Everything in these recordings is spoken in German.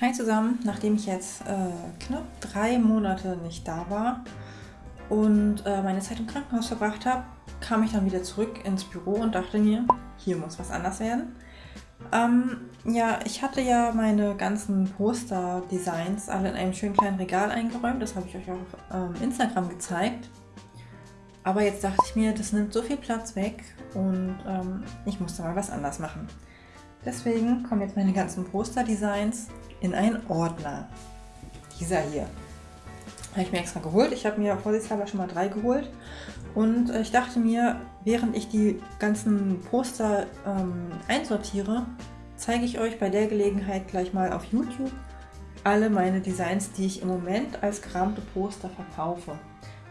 Hi zusammen, nachdem ich jetzt äh, knapp drei Monate nicht da war und äh, meine Zeit im Krankenhaus verbracht habe, kam ich dann wieder zurück ins Büro und dachte mir, hier muss was anders werden. Ähm, ja, ich hatte ja meine ganzen Poster-Designs alle in einem schönen kleinen Regal eingeräumt. Das habe ich euch auf ähm, Instagram gezeigt. Aber jetzt dachte ich mir, das nimmt so viel Platz weg und ähm, ich musste mal was anders machen. Deswegen kommen jetzt meine ganzen Poster-Designs in einen Ordner. Dieser hier. Habe ich mir extra geholt. Ich habe mir vorsichtshalber schon mal drei geholt. Und äh, ich dachte mir, während ich die ganzen Poster ähm, einsortiere, zeige ich euch bei der Gelegenheit gleich mal auf YouTube alle meine Designs, die ich im Moment als gerahmte Poster verkaufe.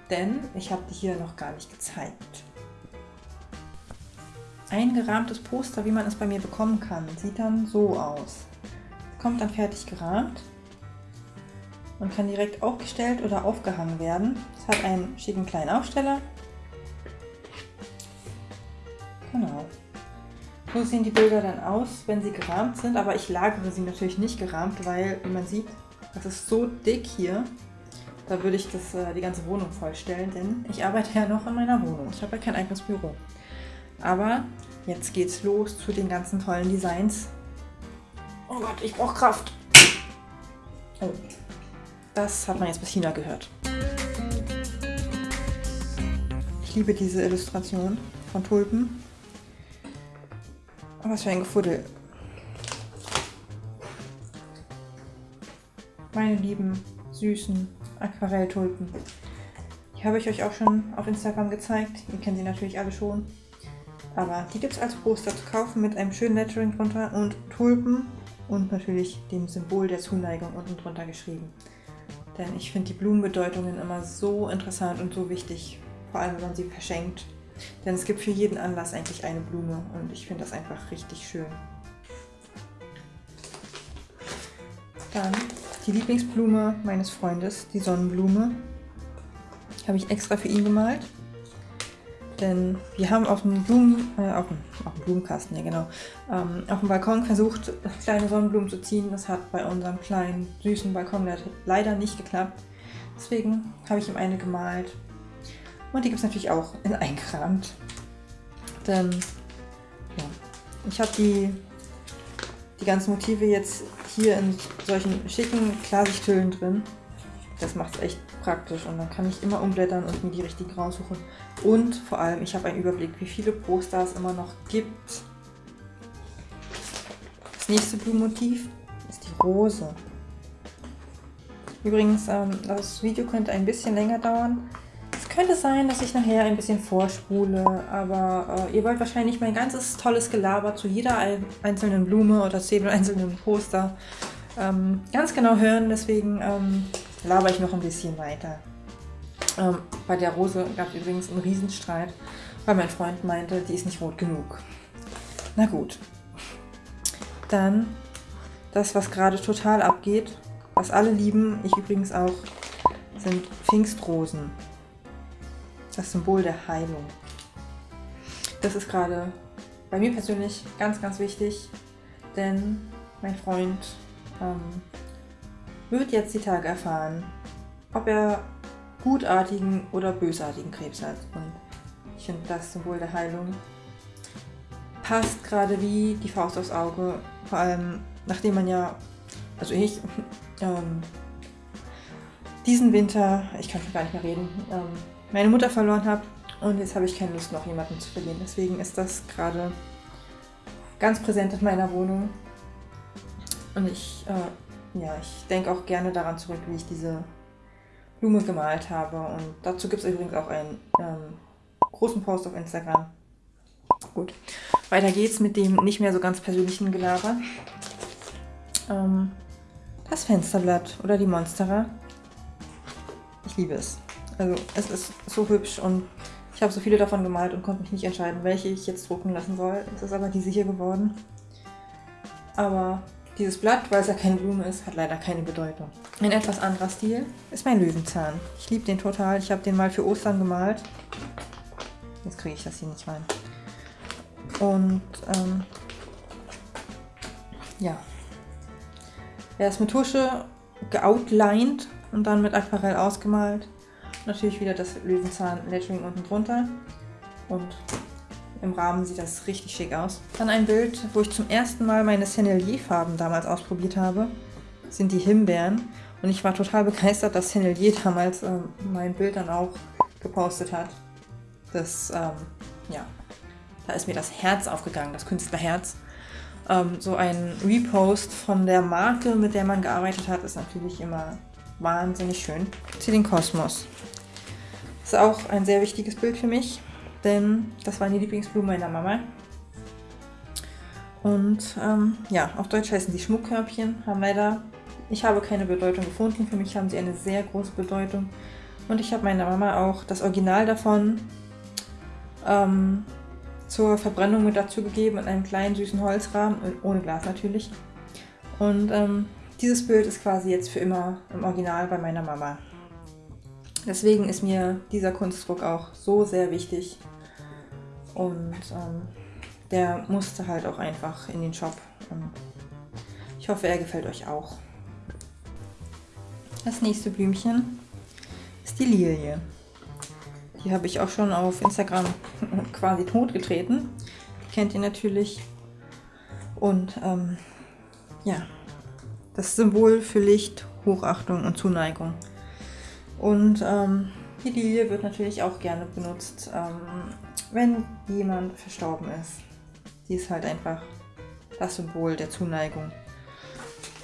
Denn ich habe die hier noch gar nicht gezeigt. Ein gerahmtes Poster, wie man es bei mir bekommen kann, sieht dann so aus kommt dann fertig gerahmt und kann direkt aufgestellt oder aufgehangen werden. Es hat einen schicken kleinen Aufsteller. Genau. So sehen die Bilder dann aus, wenn sie gerahmt sind, aber ich lagere sie natürlich nicht gerahmt, weil, wie man sieht, das ist so dick hier. Da würde ich das, äh, die ganze Wohnung vollstellen, denn ich arbeite ja noch in meiner Wohnung. Ich habe ja kein eigenes Büro. Aber jetzt geht's los zu den ganzen tollen Designs, Oh Gott, ich brauche Kraft. Oh, das hat man jetzt bis China gehört. Ich liebe diese Illustration von Tulpen. Oh, was für ein Gefuddel. Meine lieben, süßen Aquarelltulpen. Die habe ich euch auch schon auf Instagram gezeigt. Ihr kennt sie natürlich alle schon. Aber die gibt es als Poster zu kaufen mit einem schönen Lettering drunter und Tulpen und natürlich dem Symbol der Zuneigung unten drunter geschrieben. Denn ich finde die Blumenbedeutungen immer so interessant und so wichtig, vor allem wenn man sie verschenkt. Denn es gibt für jeden Anlass eigentlich eine Blume und ich finde das einfach richtig schön. Dann die Lieblingsblume meines Freundes, die Sonnenblume. Habe ich extra für ihn gemalt. Denn wir haben auf dem, Blumen, äh, auf dem, auf dem Blumenkasten, ja genau, ähm, auf dem Balkon versucht, kleine Sonnenblumen zu ziehen. Das hat bei unserem kleinen, süßen Balkon leider nicht geklappt. Deswegen habe ich ihm eine gemalt. Und die gibt es natürlich auch in eingerahmt. Denn ja, ich habe die, die ganzen Motive jetzt hier in solchen schicken Klarsichthüllen drin. Das macht es echt praktisch und dann kann ich immer umblättern und mir die richtigen raussuchen. Und vor allem, ich habe einen Überblick, wie viele Poster es immer noch gibt. Das nächste Blumenmotiv ist die Rose. Übrigens, ähm, das Video könnte ein bisschen länger dauern. Es könnte sein, dass ich nachher ein bisschen vorspule, aber äh, ihr wollt wahrscheinlich mein ganzes tolles Gelaber zu jeder einzelnen Blume oder zu jedem einzelnen Poster ähm, ganz genau hören. Deswegen ähm, laber ich noch ein bisschen weiter. Ähm, bei der Rose gab es übrigens einen Riesenstreit, weil mein Freund meinte, die ist nicht rot genug. Na gut. Dann das, was gerade total abgeht, was alle lieben, ich übrigens auch, sind Pfingstrosen. Das Symbol der Heilung. Das ist gerade bei mir persönlich ganz, ganz wichtig, denn mein Freund ähm, wird jetzt die Tage erfahren, ob er gutartigen oder bösartigen Krebs hat. Und ich finde das Symbol der Heilung passt gerade wie die Faust aufs Auge. Vor allem, nachdem man ja, also ich, ähm, diesen Winter, ich kann schon gar nicht mehr reden, ähm, meine Mutter verloren habe und jetzt habe ich keine Lust, noch jemanden zu verlieren. Deswegen ist das gerade ganz präsent in meiner Wohnung. Und ich äh, ja, ich denke auch gerne daran zurück, wie ich diese Blume gemalt habe. Und dazu gibt es übrigens auch einen ähm, großen Post auf Instagram. Gut, weiter geht's mit dem nicht mehr so ganz persönlichen Gelaber. Ähm, das Fensterblatt oder die Monstera. Ich liebe es. Also es ist so hübsch und ich habe so viele davon gemalt und konnte mich nicht entscheiden, welche ich jetzt drucken lassen soll. Es ist aber diese hier geworden. Aber dieses Blatt, weil es ja keine Blume ist, hat leider keine Bedeutung. Ein etwas anderer Stil ist mein Löwenzahn. Ich liebe den total. Ich habe den mal für Ostern gemalt. Jetzt kriege ich das hier nicht rein. Und ähm, ja, Er ist mit Tusche geoutlined und dann mit Aquarell ausgemalt. Natürlich wieder das Löwenzahn-Lettering unten drunter. Und im Rahmen sieht das richtig schick aus. Dann ein Bild, wo ich zum ersten Mal meine Sennelier-Farben damals ausprobiert habe. Sind die Himbeeren. Und ich war total begeistert, dass Sennelier damals ähm, mein Bild dann auch gepostet hat. Das, ähm, ja, da ist mir das Herz aufgegangen, das Künstlerherz. Ähm, so ein Repost von der Marke, mit der man gearbeitet hat, ist natürlich immer wahnsinnig schön. Zu den Kosmos. Ist auch ein sehr wichtiges Bild für mich, denn das waren die Lieblingsblumen meiner Mama. Und ähm, ja, auf Deutsch heißen die Schmuckkörbchen, haben leider, ich habe keine Bedeutung gefunden. Für mich haben sie eine sehr große Bedeutung. Und ich habe meiner Mama auch das Original davon ähm, zur Verbrennung mit dazu gegeben in einem kleinen süßen Holzrahmen, ohne Glas natürlich. Und ähm, dieses Bild ist quasi jetzt für immer im Original bei meiner Mama. Deswegen ist mir dieser Kunstdruck auch so sehr wichtig. Und ähm, der musste halt auch einfach in den Shop. Und ich hoffe, er gefällt euch auch. Das nächste Blümchen ist die Lilie. Die habe ich auch schon auf Instagram quasi totgetreten. Die kennt ihr natürlich. Und ähm, ja, das Symbol für Licht, Hochachtung und Zuneigung. Und ähm, die Lilie wird natürlich auch gerne benutzt, ähm, wenn jemand verstorben ist. Sie ist halt einfach das Symbol der Zuneigung.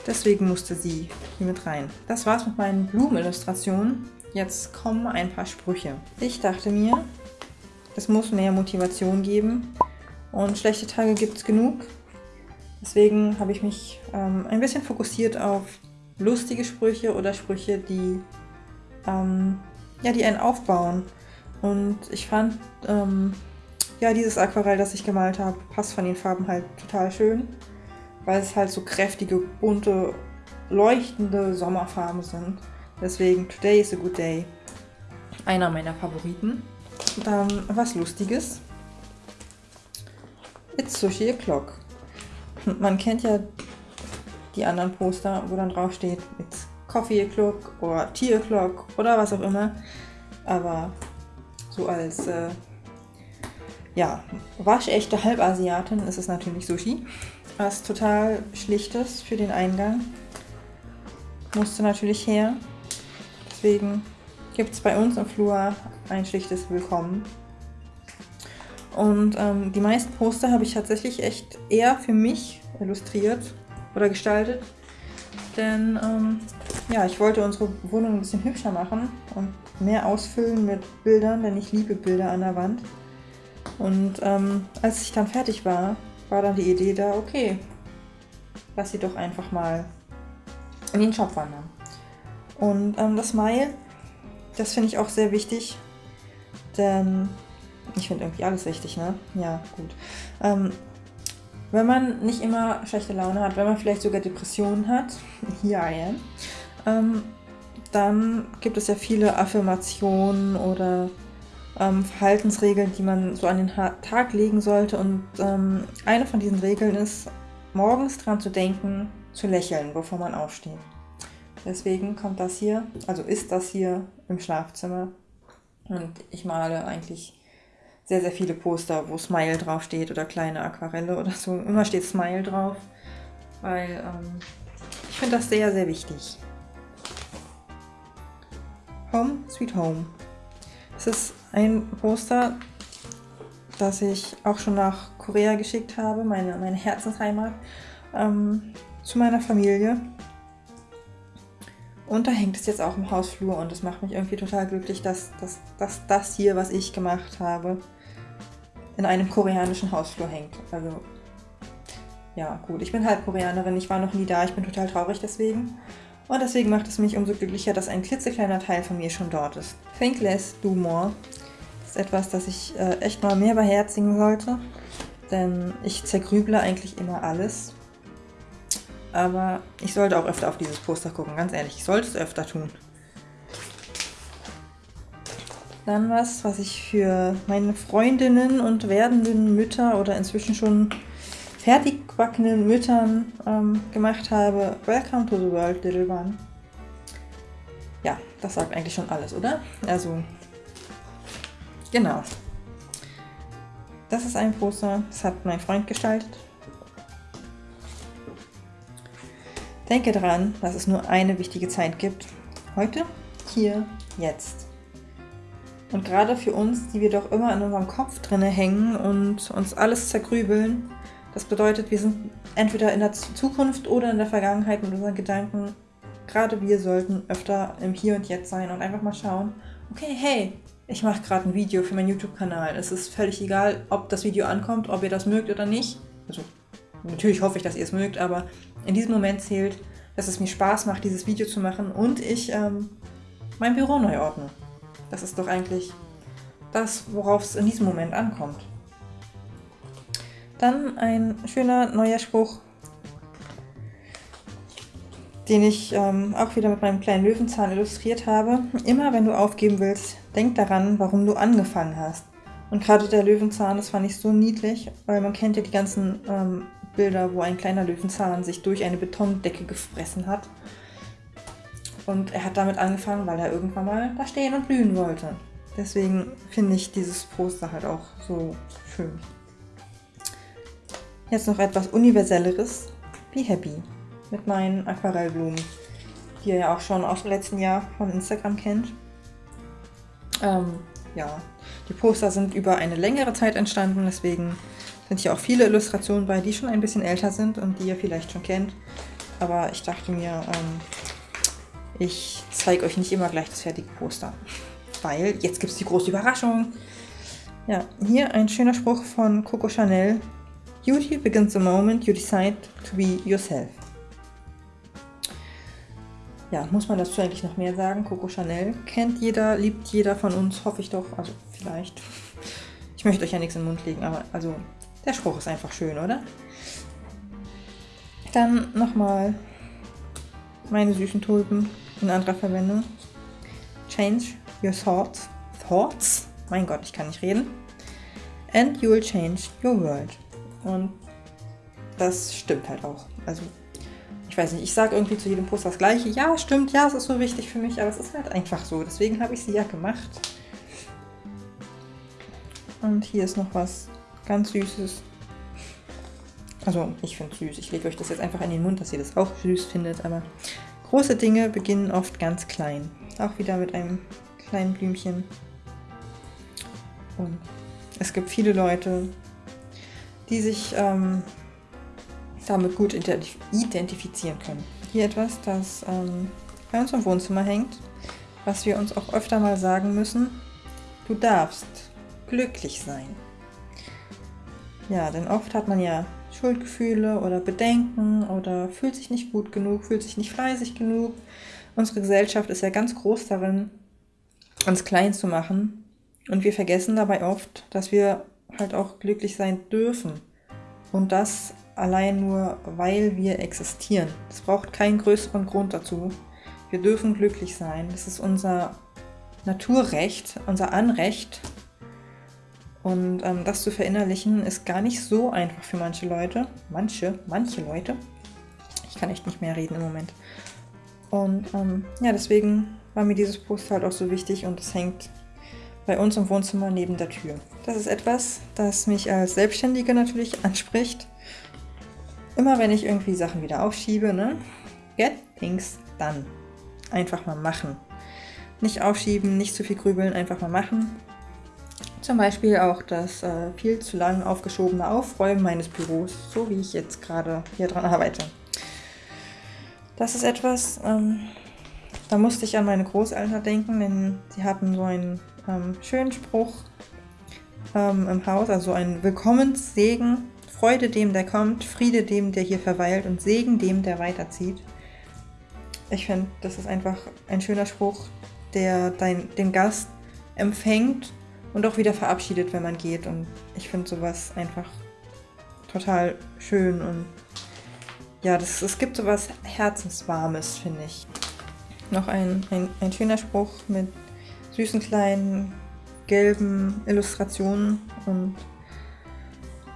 Deswegen musste sie hier mit rein. Das war's mit meinen Blumenillustrationen. Jetzt kommen ein paar Sprüche. Ich dachte mir, es muss mehr Motivation geben und schlechte Tage gibt es genug. Deswegen habe ich mich ähm, ein bisschen fokussiert auf lustige Sprüche oder Sprüche, die, ähm, ja, die einen aufbauen. Und ich fand, ähm, ja, dieses Aquarell, das ich gemalt habe, passt von den Farben halt total schön, weil es halt so kräftige, bunte, leuchtende Sommerfarben sind. Deswegen, today is a good day. Einer meiner Favoriten. Dann was Lustiges. It's Sushi O'Clock. Man kennt ja die anderen Poster, wo dann drauf steht It's Coffee O'Clock oder Tea O'Clock oder was auch immer. Aber so als äh, ja, waschechte Halbasiatin ist es natürlich Sushi. Was total schlichtes für den Eingang. Musste natürlich her. Deswegen gibt es bei uns im Flur ein schlichtes Willkommen. Und ähm, die meisten Poster habe ich tatsächlich echt eher für mich illustriert oder gestaltet. Denn ähm, ja, ich wollte unsere Wohnung ein bisschen hübscher machen und mehr ausfüllen mit Bildern, denn ich liebe Bilder an der Wand. Und ähm, als ich dann fertig war, war dann die Idee da, okay, lass sie doch einfach mal in den Shop wandern. Und ähm, das Smile, das finde ich auch sehr wichtig, denn ich finde irgendwie alles wichtig, ne? Ja, gut. Ähm, wenn man nicht immer schlechte Laune hat, wenn man vielleicht sogar Depressionen hat, hier I am, ähm, dann gibt es ja viele Affirmationen oder ähm, Verhaltensregeln, die man so an den Tag legen sollte. Und ähm, eine von diesen Regeln ist, morgens dran zu denken, zu lächeln, bevor man aufsteht. Deswegen kommt das hier, also ist das hier im Schlafzimmer. Und ich male eigentlich sehr, sehr viele Poster, wo Smile draufsteht oder kleine Aquarelle oder so. Immer steht Smile drauf, weil ähm, ich finde das sehr, sehr wichtig. Home Sweet Home. Es ist ein Poster, das ich auch schon nach Korea geschickt habe, meine, meine Herzensheimat, ähm, zu meiner Familie. Und da hängt es jetzt auch im Hausflur und es macht mich irgendwie total glücklich, dass, dass, dass das hier, was ich gemacht habe, in einem koreanischen Hausflur hängt. Also, ja, gut. Ich bin halb Koreanerin, ich war noch nie da, ich bin total traurig deswegen. Und deswegen macht es mich umso glücklicher, dass ein klitzekleiner Teil von mir schon dort ist. Think less, do more. Das ist etwas, das ich äh, echt mal mehr beherzigen sollte. Denn ich zergrüble eigentlich immer alles aber ich sollte auch öfter auf dieses Poster gucken, ganz ehrlich. Ich sollte es öfter tun. Dann was, was ich für meine Freundinnen und werdenden Mütter oder inzwischen schon fertig gebackenen Müttern ähm, gemacht habe. Welcome to the world, little one. Ja, das sagt eigentlich schon alles, oder? Also, genau. Das ist ein Poster, das hat mein Freund gestaltet. Denke daran, dass es nur eine wichtige Zeit gibt. Heute, hier, jetzt. Und gerade für uns, die wir doch immer in unserem Kopf drinne hängen und uns alles zergrübeln, das bedeutet, wir sind entweder in der Zukunft oder in der Vergangenheit mit unseren Gedanken. Gerade wir sollten öfter im Hier und Jetzt sein und einfach mal schauen, okay, hey, ich mache gerade ein Video für meinen YouTube-Kanal. Es ist völlig egal, ob das Video ankommt, ob ihr das mögt oder nicht. Also natürlich hoffe ich, dass ihr es mögt, aber in diesem Moment zählt, dass es mir Spaß macht, dieses Video zu machen und ich ähm, mein Büro neu ordne. Das ist doch eigentlich das, worauf es in diesem Moment ankommt. Dann ein schöner neuer Spruch, den ich ähm, auch wieder mit meinem kleinen Löwenzahn illustriert habe. Immer wenn du aufgeben willst, denk daran, warum du angefangen hast. Und gerade der Löwenzahn, das fand ich so niedlich, weil man kennt ja die ganzen ähm, Bilder, wo ein kleiner Löwenzahn sich durch eine Betondecke gefressen hat. Und er hat damit angefangen, weil er irgendwann mal da stehen und blühen wollte. Deswegen finde ich dieses Poster halt auch so schön. Jetzt noch etwas Universelleres. Be Happy mit meinen Aquarellblumen, die ihr ja auch schon aus dem letzten Jahr von Instagram kennt. Ähm, ja, die Poster sind über eine längere Zeit entstanden, deswegen sind hier auch viele Illustrationen bei, die schon ein bisschen älter sind und die ihr vielleicht schon kennt. Aber ich dachte mir, ähm, ich zeige euch nicht immer gleich das fertige Poster, weil jetzt gibt es die große Überraschung. Ja, hier ein schöner Spruch von Coco Chanel. Beauty begins the moment you decide to be yourself. Ja, muss man dazu eigentlich noch mehr sagen? Coco Chanel kennt jeder, liebt jeder von uns, hoffe ich doch. Also vielleicht. Ich möchte euch ja nichts in den Mund legen, aber also der Spruch ist einfach schön, oder? Dann nochmal meine süßen Tulpen in anderer Verwendung. Change your thoughts. Thoughts? Mein Gott, ich kann nicht reden. And you will change your world. Und das stimmt halt auch. Also, ich weiß nicht, ich sage irgendwie zu jedem Post das Gleiche. Ja, stimmt, ja, es ist so wichtig für mich, aber es ist halt einfach so. Deswegen habe ich sie ja gemacht. Und hier ist noch was ganz Süßes. Also, ich finde es süß. Ich lege euch das jetzt einfach in den Mund, dass ihr das auch süß findet. Aber große Dinge beginnen oft ganz klein. Auch wieder mit einem kleinen Blümchen. Und es gibt viele Leute, die sich ähm, damit gut identifizieren können. Hier etwas, das ähm, bei uns im Wohnzimmer hängt, was wir uns auch öfter mal sagen müssen. Du darfst glücklich sein. Ja, denn oft hat man ja Schuldgefühle oder Bedenken oder fühlt sich nicht gut genug, fühlt sich nicht fleißig genug. Unsere Gesellschaft ist ja ganz groß darin, uns klein zu machen. Und wir vergessen dabei oft, dass wir halt auch glücklich sein dürfen. Und das allein nur, weil wir existieren. Es braucht keinen größeren Grund dazu. Wir dürfen glücklich sein. Das ist unser Naturrecht, unser Anrecht. Und ähm, das zu verinnerlichen ist gar nicht so einfach für manche Leute. Manche, manche Leute. Ich kann echt nicht mehr reden im Moment. Und ähm, ja, deswegen war mir dieses Poster halt auch so wichtig und es hängt bei uns im Wohnzimmer neben der Tür. Das ist etwas, das mich als Selbstständige natürlich anspricht. Immer wenn ich irgendwie Sachen wieder aufschiebe, ne? Get things done. Einfach mal machen. Nicht aufschieben, nicht zu viel grübeln, einfach mal machen. Zum Beispiel auch das äh, viel zu lang aufgeschobene Aufräumen meines Büros, so wie ich jetzt gerade hier dran arbeite. Das ist etwas, ähm, da musste ich an meine Großeltern denken, denn sie hatten so einen ähm, schönen Spruch ähm, im Haus, also ein Willkommenssegen. Freude dem, der kommt, Friede dem, der hier verweilt und Segen dem, der weiterzieht. Ich finde, das ist einfach ein schöner Spruch, der dein, den Gast empfängt und auch wieder verabschiedet, wenn man geht. Und ich finde sowas einfach total schön und ja, das, es gibt sowas Herzenswarmes, finde ich. Noch ein, ein, ein schöner Spruch mit süßen kleinen gelben Illustrationen und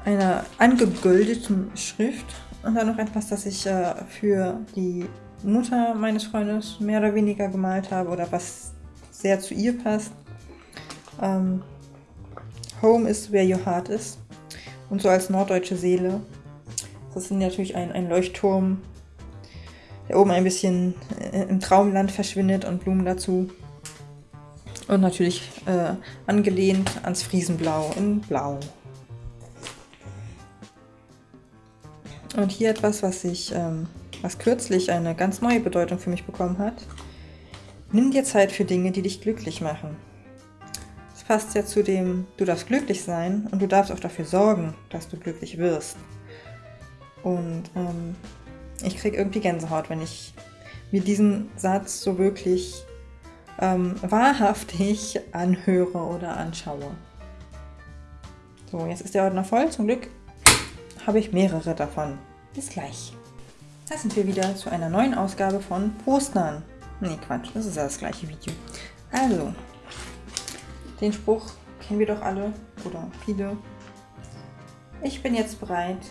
einer angegoldeten Schrift und dann noch etwas, das ich äh, für die Mutter meines Freundes mehr oder weniger gemalt habe oder was sehr zu ihr passt. Ähm, Home is where your heart is. Und so als norddeutsche Seele. Das ist natürlich ein, ein Leuchtturm, der oben ein bisschen äh, im Traumland verschwindet und Blumen dazu. Und natürlich äh, angelehnt ans Friesenblau in Blau. Und hier etwas, was ich, ähm, was kürzlich eine ganz neue Bedeutung für mich bekommen hat. Nimm dir Zeit für Dinge, die dich glücklich machen. Das passt ja zu dem, du darfst glücklich sein und du darfst auch dafür sorgen, dass du glücklich wirst. Und ähm, ich kriege irgendwie Gänsehaut, wenn ich mir diesen Satz so wirklich ähm, wahrhaftig anhöre oder anschaue. So, jetzt ist der Ordner voll. Zum Glück habe ich mehrere davon. Bis gleich. Da sind wir wieder zu einer neuen Ausgabe von Postern. Nee, Quatsch, das ist ja das gleiche Video. Also, den Spruch kennen wir doch alle oder viele. Ich bin jetzt bereit,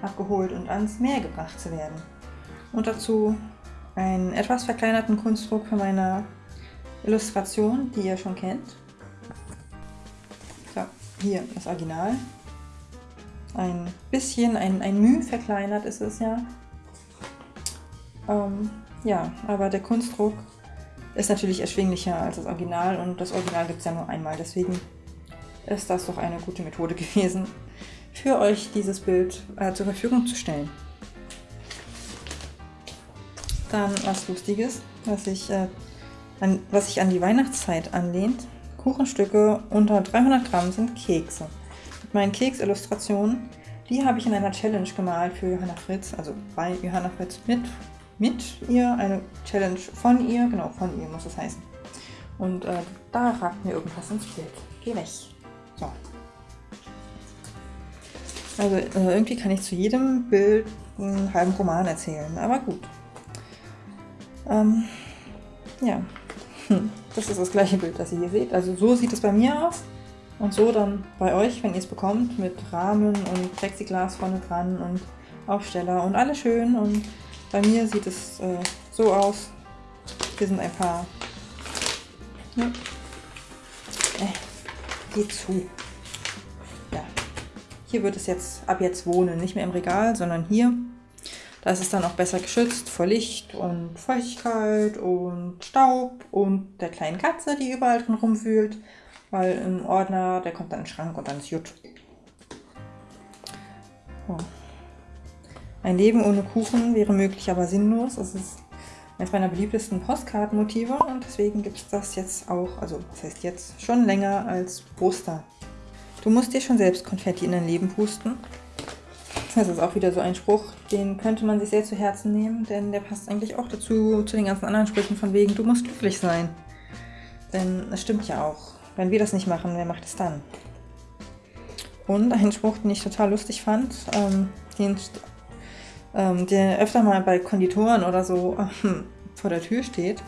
abgeholt und ans Meer gebracht zu werden. Und dazu einen etwas verkleinerten Kunstdruck von meiner Illustration, die ihr schon kennt. So, hier das Original. Ein bisschen, ein, ein Mühe verkleinert ist es ja. Ähm, ja, aber der Kunstdruck ist natürlich erschwinglicher als das Original und das Original gibt es ja nur einmal. Deswegen ist das doch eine gute Methode gewesen, für euch dieses Bild äh, zur Verfügung zu stellen. Dann was Lustiges, was ich, äh, an, was sich an die Weihnachtszeit anlehnt. Kuchenstücke unter 300 Gramm sind Kekse. Mit meinen Keksillustrationen, die habe ich in einer Challenge gemalt für Johanna Fritz, also bei Johanna Fritz mit, mit ihr, eine Challenge von ihr, genau, von ihr muss es heißen. Und äh, da ragt mir irgendwas ins Bild. Geh weg. So. Also äh, irgendwie kann ich zu jedem Bild einen halben Roman erzählen, aber gut. Ähm, ja, hm. das ist das gleiche Bild, das ihr hier seht. Also so sieht es bei mir aus und so dann bei euch, wenn ihr es bekommt, mit Rahmen und Plexiglas vorne dran und Aufsteller und alles schön. Und bei mir sieht es äh, so aus. Hier sind ein paar... Ja. Äh, geht zu. Hier wird es jetzt ab jetzt wohnen, nicht mehr im Regal, sondern hier. Da ist es dann auch besser geschützt vor Licht und Feuchtigkeit und Staub und der kleinen Katze, die überall drin rumwühlt. Weil ein Ordner, der kommt dann in den Schrank und dann ist gut. So. Ein Leben ohne Kuchen wäre möglich, aber sinnlos. Das ist eines meiner beliebtesten Postkartenmotive und deswegen gibt es das jetzt auch, also das heißt jetzt schon länger als Poster. Du musst dir schon selbst Konfetti in dein Leben pusten. Das ist auch wieder so ein Spruch, den könnte man sich sehr zu Herzen nehmen, denn der passt eigentlich auch dazu, zu den ganzen anderen Sprüchen von wegen, du musst glücklich sein. Denn es stimmt ja auch. Wenn wir das nicht machen, wer macht es dann? Und ein Spruch, den ich total lustig fand, ähm, den, ähm, der öfter mal bei Konditoren oder so ähm, vor der Tür steht.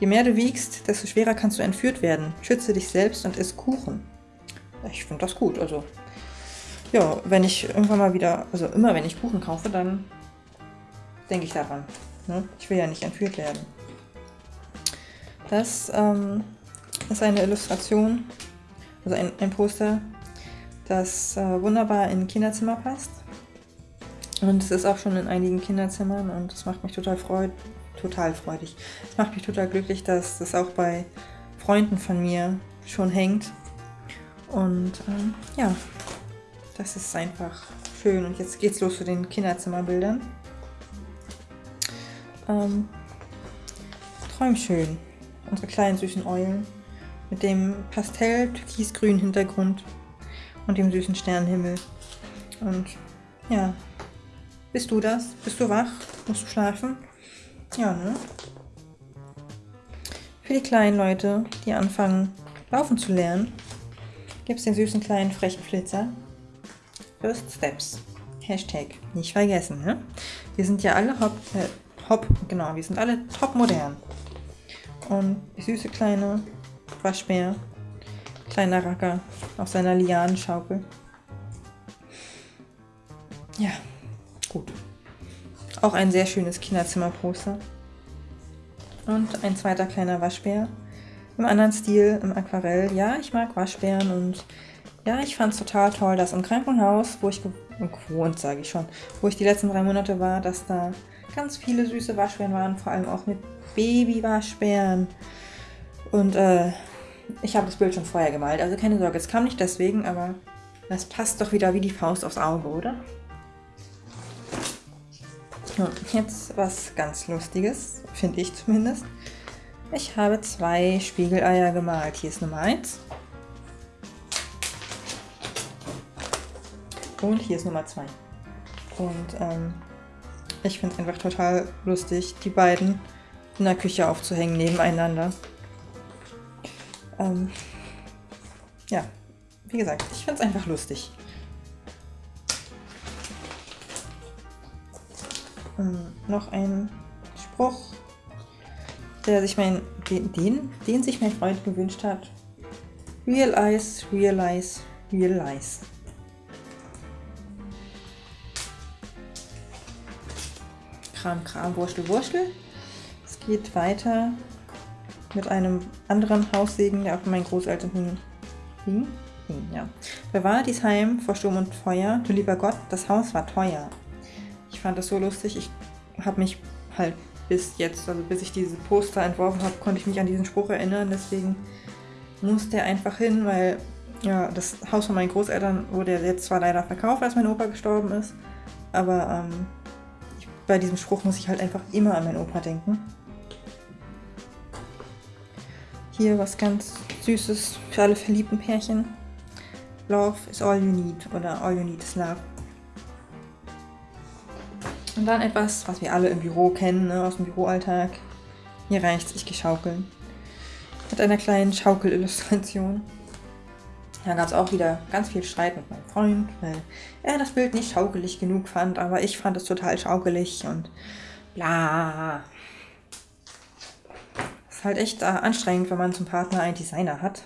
Je mehr du wiegst, desto schwerer kannst du entführt werden. Schütze dich selbst und iss Kuchen ich finde das gut. Also, ja, wenn ich irgendwann mal wieder, also immer wenn ich Kuchen kaufe, dann denke ich daran. Ne? Ich will ja nicht entführt werden. Das ähm, ist eine Illustration, also ein, ein Poster, das äh, wunderbar in Kinderzimmer passt. Und es ist auch schon in einigen Kinderzimmern und es macht mich total freud total freudig. Es macht mich total glücklich, dass das auch bei Freunden von mir schon hängt und ähm, ja, das ist einfach schön. Und jetzt geht's los zu den Kinderzimmerbildern. Ähm, träum schön. Unsere kleinen süßen Eulen mit dem pastell-türkisgrünen Hintergrund und dem süßen Sternenhimmel. Und ja, bist du das? Bist du wach? Musst du schlafen? Ja, ne? Für die kleinen Leute, die anfangen laufen zu lernen, gibt es den süßen kleinen frechen Flitzer. First Steps. Hashtag. Nicht vergessen, ne? Wir sind ja alle hopp, äh, hopp, genau, wir sind alle top modern. Und süße kleine Waschbär, kleiner Racker auf seiner Lianenschaukel. ja, gut. Auch ein sehr schönes Kinderzimmerposter. Und ein zweiter kleiner Waschbär. Im anderen Stil, im Aquarell. Ja, ich mag Waschbären und ja, ich fand es total toll, dass im Krankenhaus, wo ich gewohnt, sage ich schon, wo ich die letzten drei Monate war, dass da ganz viele süße Waschbären waren, vor allem auch mit Baby-Waschbären. Und äh, ich habe das Bild schon vorher gemalt, also keine Sorge, es kam nicht deswegen, aber das passt doch wieder wie die Faust aufs Auge, oder? Hm, jetzt was ganz Lustiges, finde ich zumindest. Ich habe zwei Spiegeleier gemalt. Hier ist Nummer 1. Und hier ist Nummer 2. Und ähm, ich finde es einfach total lustig, die beiden in der Küche aufzuhängen nebeneinander. Ähm, ja, wie gesagt, ich finde es einfach lustig. Ähm, noch ein Spruch, der sich mein, den, den, den sich mein Freund gewünscht hat. Realize, realize, realize. Kram, Kram, Wurstel, Wurstel. Es geht weiter mit einem anderen Haussegen, der auf meinen Großeltern hing. hing? hing ja. Bewahre dies Heim vor Sturm und Feuer. Du lieber Gott, das Haus war teuer. Ich fand das so lustig. Ich habe mich halt bis jetzt, also bis ich diese Poster entworfen habe, konnte ich mich an diesen Spruch erinnern. Deswegen musste der einfach hin, weil ja, das Haus von meinen Großeltern wurde jetzt zwar leider verkauft, als mein Opa gestorben ist, aber ähm, bei diesem Spruch muss ich halt einfach immer an meinen Opa denken. Hier was ganz Süßes für alle verliebten Pärchen. Love is all you need oder all you need is love. Und dann etwas, was wir alle im Büro kennen, ne, aus dem Büroalltag. Hier reicht's, ich gehe schaukeln. Mit einer kleinen Schaukelillustration. Da gab es auch wieder ganz viel Streit mit meinem Freund, weil er das Bild nicht schaukelig genug fand, aber ich fand es total schaukelig und bla. Ist halt echt äh, anstrengend, wenn man zum Partner einen Designer hat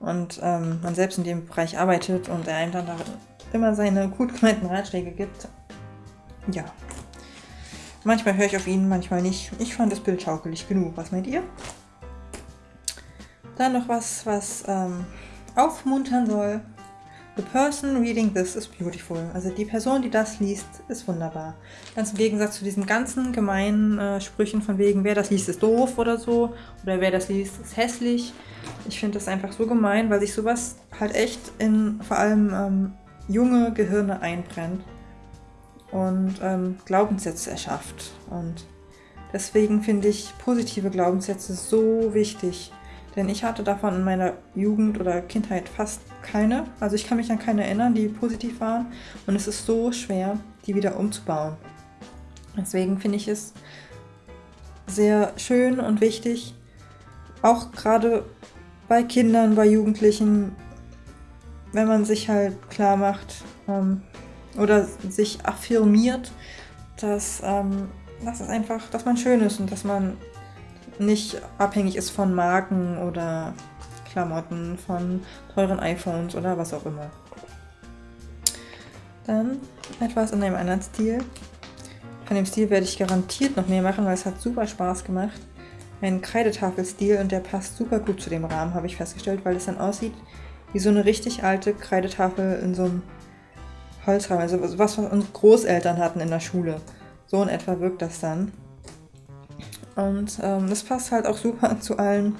und ähm, man selbst in dem Bereich arbeitet und er einem dann da immer seine gut gemeinten Ratschläge gibt. Ja. Manchmal höre ich auf ihn, manchmal nicht. Ich fand das Bild schaukelig genug. Was meint ihr? Dann noch was, was ähm, aufmuntern soll. The person reading this is beautiful. Also die Person, die das liest, ist wunderbar. Ganz im Gegensatz zu diesen ganzen gemeinen äh, Sprüchen von wegen, wer das liest, ist doof oder so. Oder wer das liest, ist hässlich. Ich finde das einfach so gemein, weil sich sowas halt echt in vor allem ähm, junge Gehirne einbrennt und ähm, Glaubenssätze erschafft. Und deswegen finde ich positive Glaubenssätze so wichtig. Denn ich hatte davon in meiner Jugend oder Kindheit fast keine. Also ich kann mich an keine erinnern, die positiv waren. Und es ist so schwer, die wieder umzubauen. Deswegen finde ich es sehr schön und wichtig, auch gerade bei Kindern, bei Jugendlichen, wenn man sich halt klar macht ähm, oder sich affirmiert, dass, ähm, dass es einfach, dass man schön ist und dass man nicht abhängig ist von Marken oder Klamotten, von teuren iPhones oder was auch immer. Dann etwas in einem anderen Stil. Von dem Stil werde ich garantiert noch mehr machen, weil es hat super Spaß gemacht. Ein Kreidetafelstil und der passt super gut zu dem Rahmen, habe ich festgestellt, weil es dann aussieht wie so eine richtig alte Kreidetafel in so einem Holzrahmen. Also was, unsere Großeltern hatten in der Schule. So in etwa wirkt das dann. Und ähm, das passt halt auch super zu allen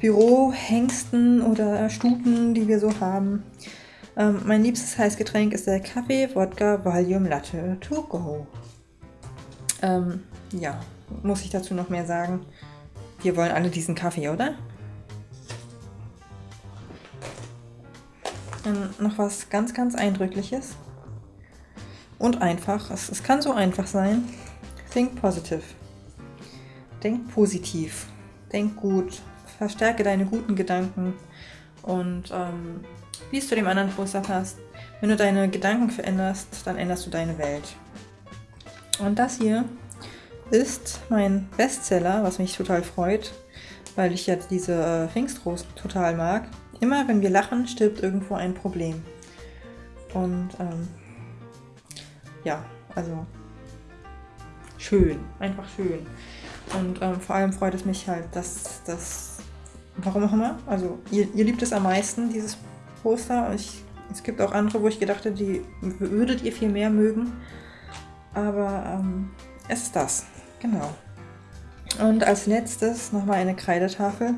Bürohengsten oder Stuten, die wir so haben. Ähm, mein liebstes Heißgetränk ist der Kaffee Wodka Valium Latte to go. Ähm, ja, muss ich dazu noch mehr sagen? Wir wollen alle diesen Kaffee, oder? Dann noch was ganz, ganz Eindrückliches. Und einfach. Es, es kann so einfach sein. Think positive. Denk positiv, denk gut, verstärke deine guten Gedanken und ähm, wie es zu dem anderen Poster passt. Wenn du deine Gedanken veränderst, dann änderst du deine Welt. Und das hier ist mein Bestseller, was mich total freut, weil ich jetzt diese äh, Pfingstrosen total mag. Immer wenn wir lachen, stirbt irgendwo ein Problem. Und ähm, ja, also schön, einfach schön. Und ähm, vor allem freut es mich halt, dass das, warum auch immer, also ihr, ihr liebt es am meisten, dieses Poster. Ich, es gibt auch andere, wo ich gedacht hätte, die würdet ihr viel mehr mögen. Aber ähm, es ist das, genau. Und als letztes nochmal eine Kreidetafel.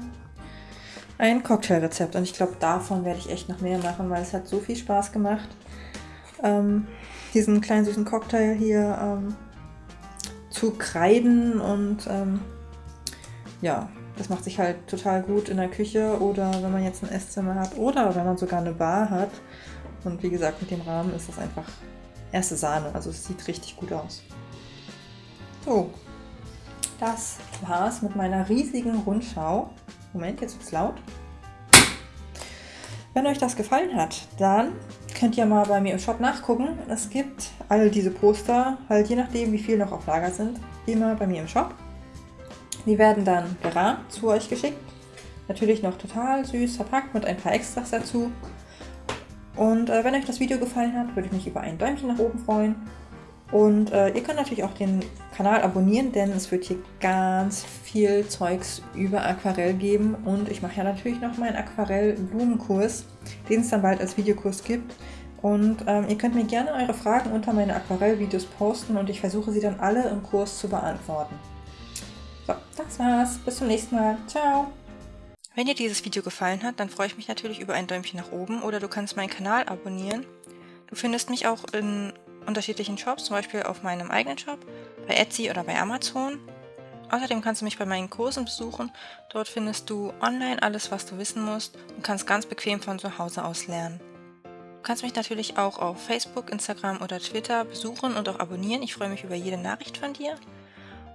Ein Cocktailrezept. Und ich glaube, davon werde ich echt noch mehr machen, weil es hat so viel Spaß gemacht. Ähm, diesen kleinen süßen Cocktail hier ähm, zu kreiden und ähm, ja, das macht sich halt total gut in der Küche oder wenn man jetzt ein Esszimmer hat oder wenn man sogar eine Bar hat. Und wie gesagt, mit dem Rahmen ist das einfach erste Sahne. Also es sieht richtig gut aus. So, das war's mit meiner riesigen Rundschau. Moment, jetzt wird's laut. Wenn euch das gefallen hat, dann könnt ihr mal bei mir im Shop nachgucken. Es gibt all diese Poster, halt je nachdem wie viel noch auf Lager sind, immer bei mir im Shop. Die werden dann gerahmt zu euch geschickt. Natürlich noch total süß verpackt mit ein paar Extras dazu. Und äh, wenn euch das Video gefallen hat, würde ich mich über ein Däumchen nach oben freuen. Und äh, ihr könnt natürlich auch den Kanal abonnieren, denn es wird hier ganz viel Zeugs über Aquarell geben. Und ich mache ja natürlich noch meinen Aquarell-Blumenkurs, den es dann bald als Videokurs gibt. Und ähm, ihr könnt mir gerne eure Fragen unter meine Aquarell-Videos posten und ich versuche sie dann alle im Kurs zu beantworten. So, das war's. Bis zum nächsten Mal. Ciao! Wenn dir dieses Video gefallen hat, dann freue ich mich natürlich über ein Däumchen nach oben oder du kannst meinen Kanal abonnieren. Du findest mich auch in unterschiedlichen Shops, zum Beispiel auf meinem eigenen Shop, bei Etsy oder bei Amazon. Außerdem kannst du mich bei meinen Kursen besuchen. Dort findest du online alles, was du wissen musst und kannst ganz bequem von zu Hause aus lernen. Du kannst mich natürlich auch auf Facebook, Instagram oder Twitter besuchen und auch abonnieren. Ich freue mich über jede Nachricht von dir.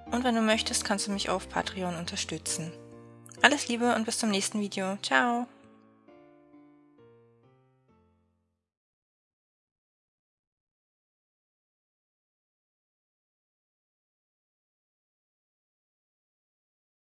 Und wenn du möchtest, kannst du mich auf Patreon unterstützen. Alles Liebe und bis zum nächsten Video. Ciao!